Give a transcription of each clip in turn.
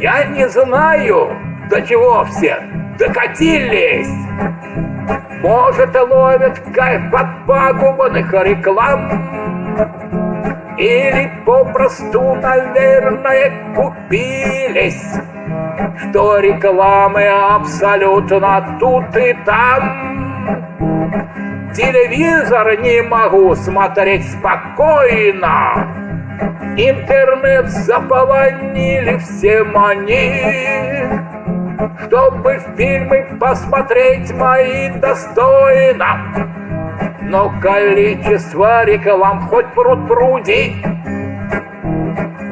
Я не знаю, до чего все докатились. Может, ловят кайф от пагубных реклам? Или попросту, наверное, купились? Что рекламы абсолютно тут и там? Телевизор не могу смотреть спокойно Интернет заполонили все они чтобы фильмы посмотреть мои достойно. Но количество реклам хоть пруд пруди.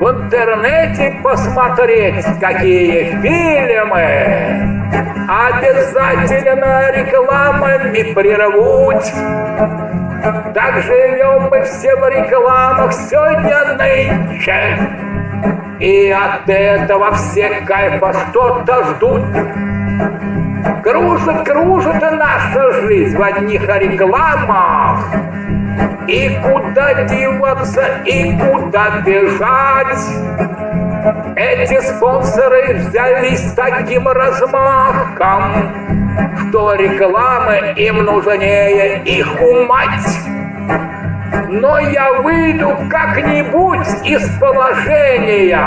В интернете посмотреть, какие фильмы обязательно рекламами прервут. Так живем мы все в рекламах сегодня нынче. И от этого все кайфа что-то ждут. Кружит, кружит наша жизнь в одних рекламах. И куда деваться, и куда бежать. Эти спонсоры взялись таким размахом, что рекламы им нужнее их умать. Но я выйду как-нибудь из положения.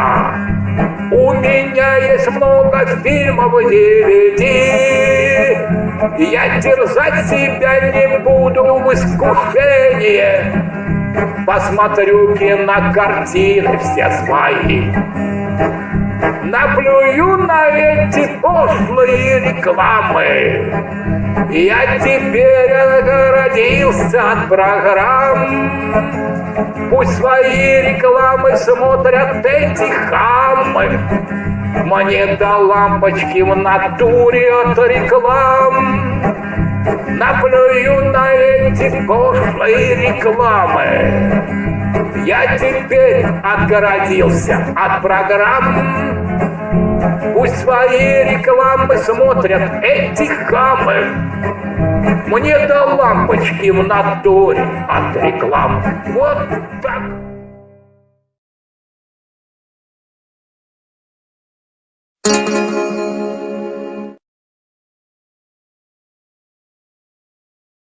У меня есть много фильмов DVD. Я терзать себя не буду в искушение. Посмотрю кинокартины все свои. Наплюю на эти пошлые рекламы. Я теперь огородился от программ. Пусть свои рекламы смотрят эти хамы. Мне до лампочки в натуре от реклам. Наплюю на эти пошлые рекламы. Я теперь отгородился от программ. Пусть свои рекламы смотрят эти хамы. Мне до лампочки в натуре от реклам. Вот так.